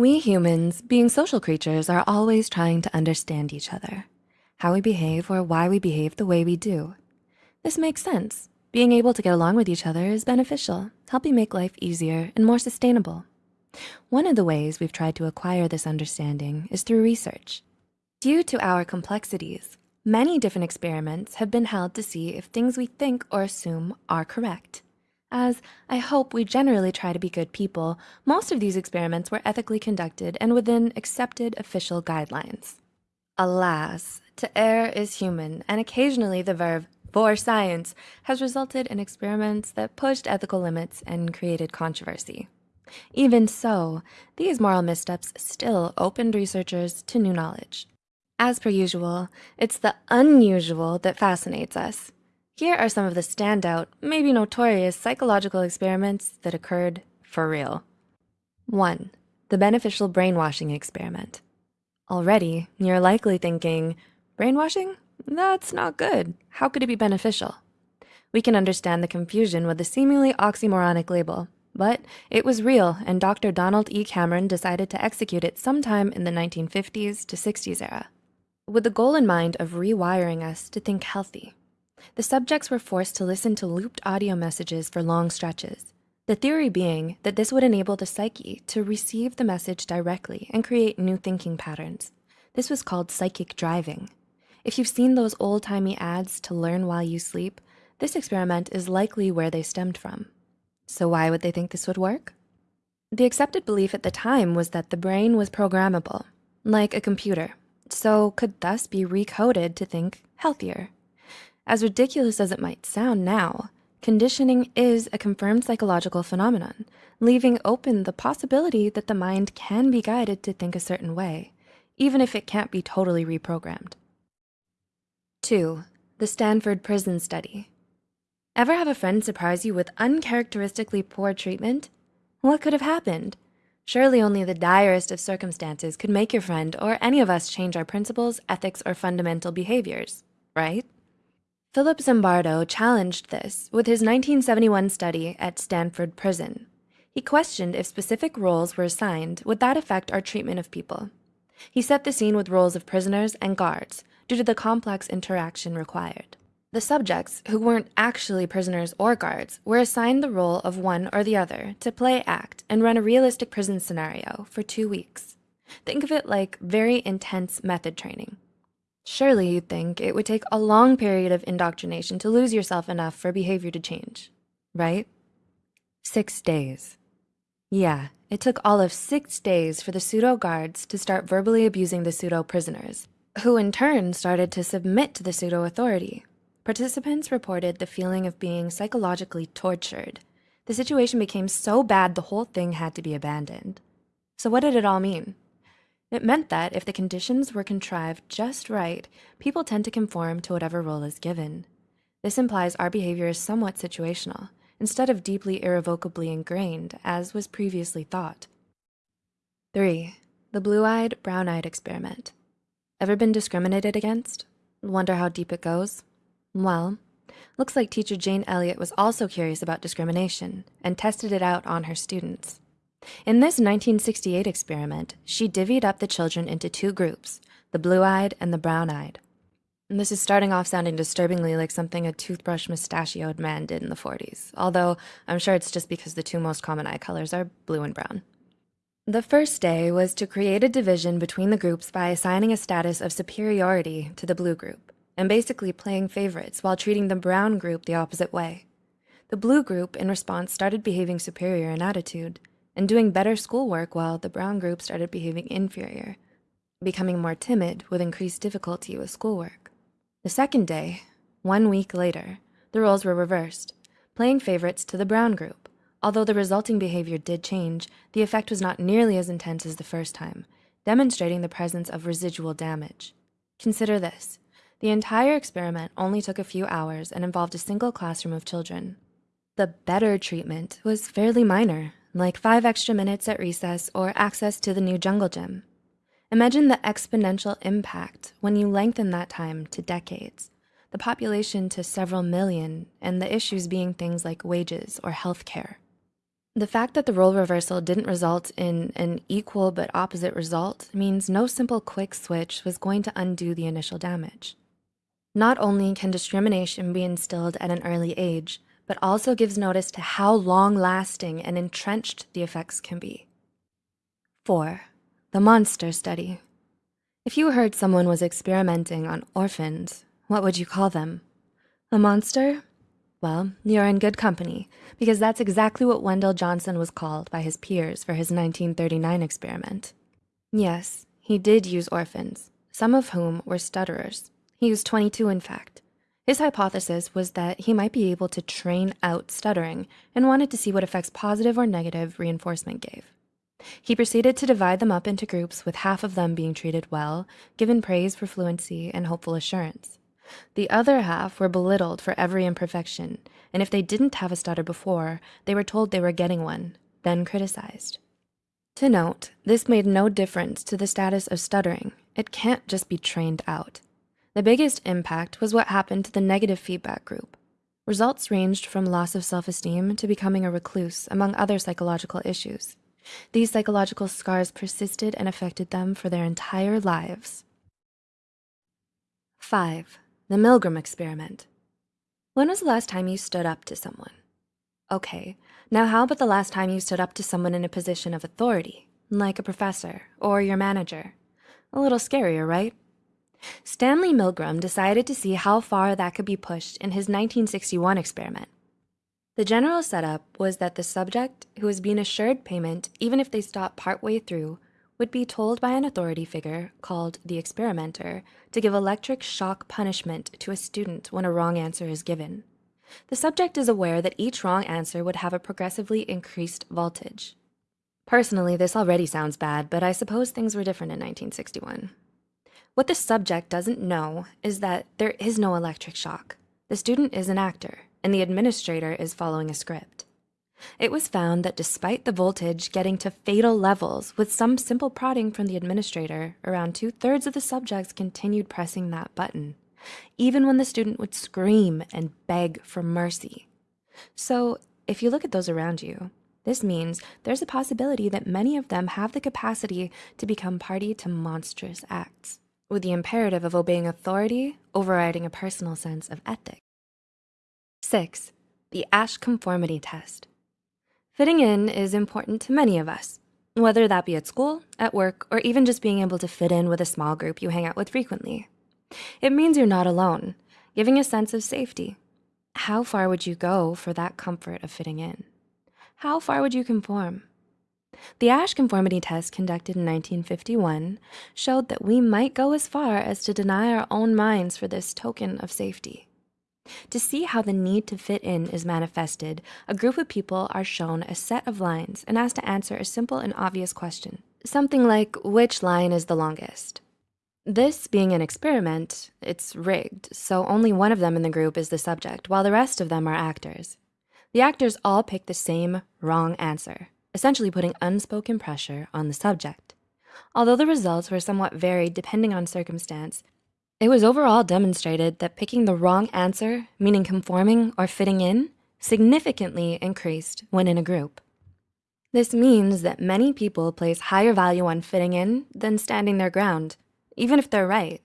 We humans, being social creatures, are always trying to understand each other, how we behave or why we behave the way we do. This makes sense. Being able to get along with each other is beneficial, helping make life easier and more sustainable. One of the ways we've tried to acquire this understanding is through research. Due to our complexities, many different experiments have been held to see if things we think or assume are correct. As I hope we generally try to be good people, most of these experiments were ethically conducted and within accepted official guidelines. Alas, to err is human, and occasionally the verb for science has resulted in experiments that pushed ethical limits and created controversy. Even so, these moral missteps still opened researchers to new knowledge. As per usual, it's the unusual that fascinates us. Here are some of the standout, maybe notorious psychological experiments that occurred for real. One, the beneficial brainwashing experiment. Already, you're likely thinking, brainwashing? That's not good. How could it be beneficial? We can understand the confusion with the seemingly oxymoronic label, but it was real and Dr. Donald E. Cameron decided to execute it sometime in the 1950s to 60s era. With the goal in mind of rewiring us to think healthy, the subjects were forced to listen to looped audio messages for long stretches. The theory being that this would enable the psyche to receive the message directly and create new thinking patterns. This was called psychic driving. If you've seen those old timey ads to learn while you sleep, this experiment is likely where they stemmed from. So why would they think this would work? The accepted belief at the time was that the brain was programmable, like a computer, so could thus be recoded to think healthier. As ridiculous as it might sound now, conditioning is a confirmed psychological phenomenon, leaving open the possibility that the mind can be guided to think a certain way, even if it can't be totally reprogrammed. Two, the Stanford Prison Study. Ever have a friend surprise you with uncharacteristically poor treatment? What could have happened? Surely only the direst of circumstances could make your friend or any of us change our principles, ethics, or fundamental behaviors, right? Philip Zimbardo challenged this with his 1971 study at Stanford Prison. He questioned if specific roles were assigned, would that affect our treatment of people? He set the scene with roles of prisoners and guards due to the complex interaction required. The subjects, who weren't actually prisoners or guards, were assigned the role of one or the other to play act and run a realistic prison scenario for two weeks. Think of it like very intense method training. Surely you'd think it would take a long period of indoctrination to lose yourself enough for behavior to change, right? Six days. Yeah, it took all of six days for the pseudo guards to start verbally abusing the pseudo prisoners, who in turn started to submit to the pseudo authority. Participants reported the feeling of being psychologically tortured. The situation became so bad the whole thing had to be abandoned. So what did it all mean? It meant that if the conditions were contrived just right, people tend to conform to whatever role is given. This implies our behavior is somewhat situational, instead of deeply irrevocably ingrained, as was previously thought. Three, the blue-eyed, brown-eyed experiment. Ever been discriminated against? Wonder how deep it goes? Well, looks like teacher Jane Elliott was also curious about discrimination and tested it out on her students. In this 1968 experiment, she divvied up the children into two groups, the blue-eyed and the brown-eyed. This is starting off sounding disturbingly like something a toothbrush mustachioed man did in the 40s, although I'm sure it's just because the two most common eye colors are blue and brown. The first day was to create a division between the groups by assigning a status of superiority to the blue group and basically playing favorites while treating the brown group the opposite way. The blue group, in response, started behaving superior in attitude, and doing better schoolwork while the brown group started behaving inferior, becoming more timid with increased difficulty with schoolwork. The second day, one week later, the roles were reversed, playing favorites to the brown group. Although the resulting behavior did change, the effect was not nearly as intense as the first time, demonstrating the presence of residual damage. Consider this. The entire experiment only took a few hours and involved a single classroom of children. The better treatment was fairly minor, like five extra minutes at recess or access to the new jungle gym. Imagine the exponential impact when you lengthen that time to decades, the population to several million, and the issues being things like wages or health care. The fact that the role reversal didn't result in an equal but opposite result means no simple quick switch was going to undo the initial damage. Not only can discrimination be instilled at an early age, but also gives notice to how long lasting and entrenched the effects can be. Four, the monster study. If you heard someone was experimenting on orphans, what would you call them? A monster? Well, you're in good company because that's exactly what Wendell Johnson was called by his peers for his 1939 experiment. Yes, he did use orphans, some of whom were stutterers. He used 22, in fact. His hypothesis was that he might be able to train out stuttering and wanted to see what effects positive or negative reinforcement gave. He proceeded to divide them up into groups with half of them being treated well, given praise for fluency and hopeful assurance. The other half were belittled for every imperfection, and if they didn't have a stutter before, they were told they were getting one, then criticized. To note, this made no difference to the status of stuttering. It can't just be trained out. The biggest impact was what happened to the negative feedback group. Results ranged from loss of self-esteem to becoming a recluse, among other psychological issues. These psychological scars persisted and affected them for their entire lives. Five, the Milgram experiment. When was the last time you stood up to someone? Okay, now how about the last time you stood up to someone in a position of authority, like a professor or your manager? A little scarier, right? Stanley Milgram decided to see how far that could be pushed in his 1961 experiment. The general setup was that the subject, who was being assured payment even if they stopped partway through, would be told by an authority figure called the experimenter to give electric shock punishment to a student when a wrong answer is given. The subject is aware that each wrong answer would have a progressively increased voltage. Personally, this already sounds bad, but I suppose things were different in 1961. What the subject doesn't know is that there is no electric shock. The student is an actor, and the administrator is following a script. It was found that despite the voltage getting to fatal levels with some simple prodding from the administrator, around two thirds of the subjects continued pressing that button, even when the student would scream and beg for mercy. So if you look at those around you, this means there's a possibility that many of them have the capacity to become party to monstrous acts with the imperative of obeying authority overriding a personal sense of ethic. Six, the Asch conformity test. Fitting in is important to many of us, whether that be at school, at work, or even just being able to fit in with a small group you hang out with frequently. It means you're not alone, giving a sense of safety. How far would you go for that comfort of fitting in? How far would you conform? The Asch conformity test conducted in 1951 showed that we might go as far as to deny our own minds for this token of safety. To see how the need to fit in is manifested, a group of people are shown a set of lines and asked to answer a simple and obvious question, something like which line is the longest? This being an experiment, it's rigged, so only one of them in the group is the subject, while the rest of them are actors. The actors all pick the same wrong answer, essentially putting unspoken pressure on the subject. Although the results were somewhat varied depending on circumstance, it was overall demonstrated that picking the wrong answer, meaning conforming or fitting in, significantly increased when in a group. This means that many people place higher value on fitting in than standing their ground, even if they're right.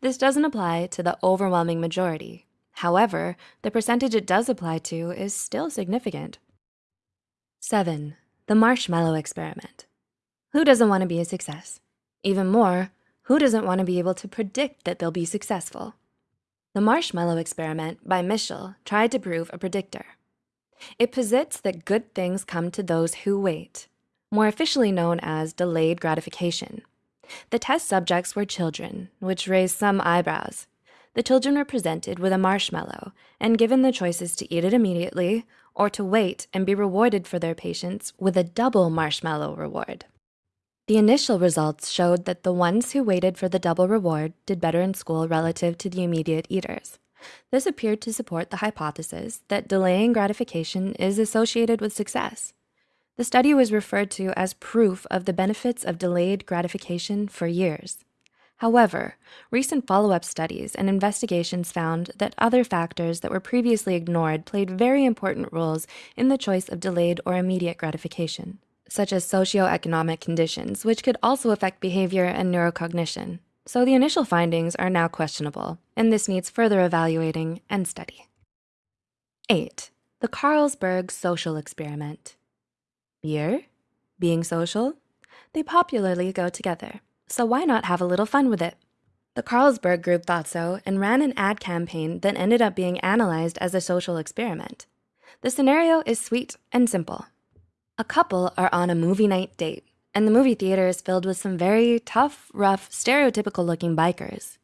This doesn't apply to the overwhelming majority. However, the percentage it does apply to is still significant. Seven, the marshmallow experiment. Who doesn't wanna be a success? Even more, who doesn't wanna be able to predict that they'll be successful? The marshmallow experiment by Mischel tried to prove a predictor. It posits that good things come to those who wait, more officially known as delayed gratification. The test subjects were children, which raised some eyebrows. The children were presented with a marshmallow and given the choices to eat it immediately or to wait and be rewarded for their patience with a double marshmallow reward. The initial results showed that the ones who waited for the double reward did better in school relative to the immediate eaters. This appeared to support the hypothesis that delaying gratification is associated with success. The study was referred to as proof of the benefits of delayed gratification for years. However, recent follow-up studies and investigations found that other factors that were previously ignored played very important roles in the choice of delayed or immediate gratification, such as socioeconomic conditions, which could also affect behavior and neurocognition. So the initial findings are now questionable, and this needs further evaluating and study. Eight, the Carlsberg social experiment. Beer, being social, they popularly go together so why not have a little fun with it? The Carlsberg Group thought so and ran an ad campaign that ended up being analyzed as a social experiment. The scenario is sweet and simple. A couple are on a movie night date, and the movie theater is filled with some very tough, rough, stereotypical looking bikers.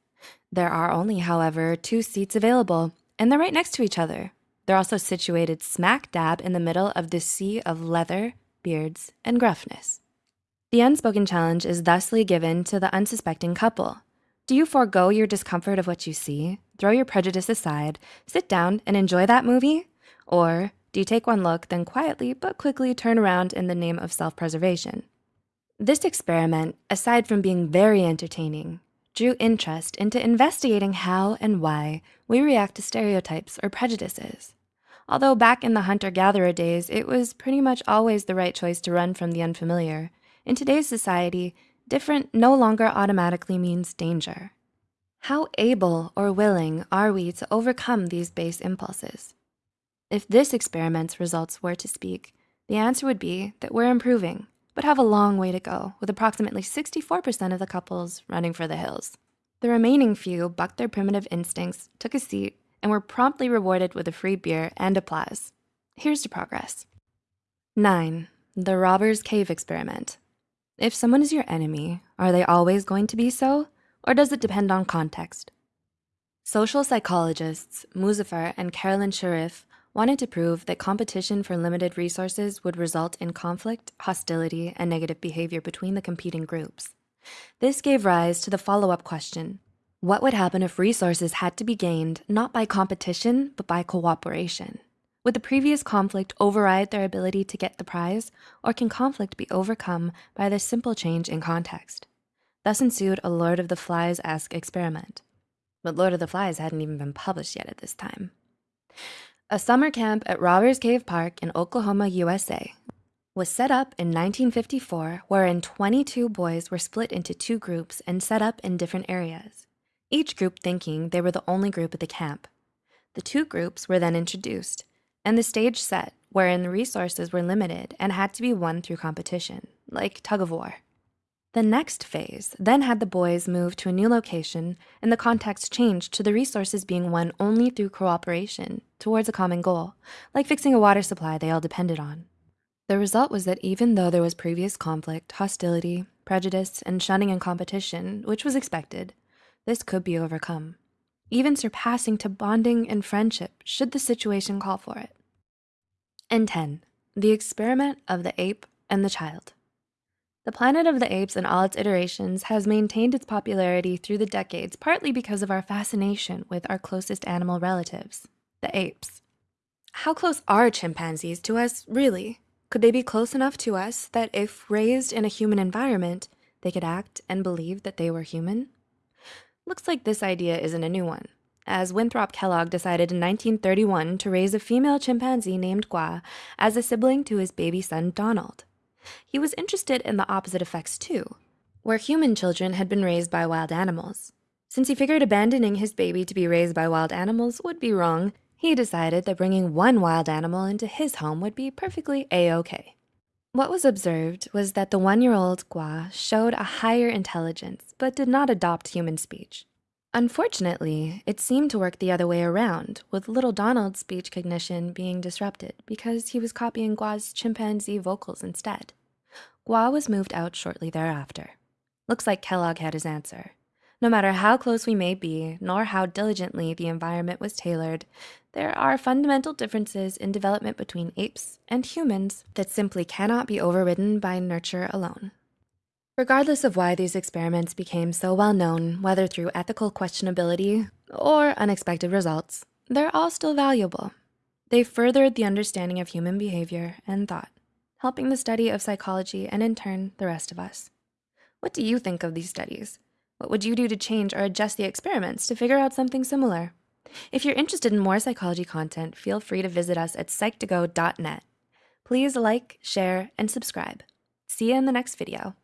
There are only, however, two seats available, and they're right next to each other. They're also situated smack dab in the middle of this sea of leather, beards, and gruffness. The unspoken challenge is thusly given to the unsuspecting couple. Do you forego your discomfort of what you see, throw your prejudice aside, sit down and enjoy that movie? Or do you take one look, then quietly but quickly turn around in the name of self-preservation? This experiment, aside from being very entertaining, drew interest into investigating how and why we react to stereotypes or prejudices. Although back in the hunter-gatherer days, it was pretty much always the right choice to run from the unfamiliar, in today's society, different no longer automatically means danger. How able or willing are we to overcome these base impulses? If this experiment's results were to speak, the answer would be that we're improving, but have a long way to go with approximately 64% of the couples running for the hills. The remaining few bucked their primitive instincts, took a seat, and were promptly rewarded with a free beer and applause. Here's to progress. Nine, the Robbers Cave Experiment. If someone is your enemy, are they always going to be so? Or does it depend on context? Social psychologists Muzafer and Carolyn Sherif wanted to prove that competition for limited resources would result in conflict, hostility, and negative behavior between the competing groups. This gave rise to the follow-up question, what would happen if resources had to be gained not by competition, but by cooperation? Would the previous conflict override their ability to get the prize, or can conflict be overcome by this simple change in context? Thus ensued a Lord of the Flies-esque experiment. But Lord of the Flies hadn't even been published yet at this time. A summer camp at Robbers Cave Park in Oklahoma, USA was set up in 1954 wherein 22 boys were split into two groups and set up in different areas, each group thinking they were the only group at the camp. The two groups were then introduced and the stage set wherein the resources were limited and had to be won through competition, like tug of war. The next phase then had the boys move to a new location and the context changed to the resources being won only through cooperation towards a common goal, like fixing a water supply they all depended on. The result was that even though there was previous conflict, hostility, prejudice, and shunning and competition, which was expected, this could be overcome even surpassing to bonding and friendship should the situation call for it. And 10, the experiment of the ape and the child. The Planet of the Apes in all its iterations has maintained its popularity through the decades, partly because of our fascination with our closest animal relatives, the apes. How close are chimpanzees to us, really? Could they be close enough to us that if raised in a human environment, they could act and believe that they were human? Looks like this idea isn't a new one, as Winthrop Kellogg decided in 1931 to raise a female chimpanzee named Gua as a sibling to his baby son Donald. He was interested in the opposite effects too, where human children had been raised by wild animals. Since he figured abandoning his baby to be raised by wild animals would be wrong, he decided that bringing one wild animal into his home would be perfectly a-okay. What was observed was that the one-year-old Gua showed a higher intelligence, but did not adopt human speech. Unfortunately, it seemed to work the other way around, with little Donald's speech cognition being disrupted because he was copying Gua's chimpanzee vocals instead. Gua was moved out shortly thereafter. Looks like Kellogg had his answer. No matter how close we may be, nor how diligently the environment was tailored, there are fundamental differences in development between apes and humans that simply cannot be overridden by nurture alone. Regardless of why these experiments became so well known, whether through ethical questionability or unexpected results, they're all still valuable. They furthered the understanding of human behavior and thought, helping the study of psychology and in turn, the rest of us. What do you think of these studies? What would you do to change or adjust the experiments to figure out something similar? If you're interested in more psychology content, feel free to visit us at psych2go.net. Please like, share, and subscribe. See you in the next video.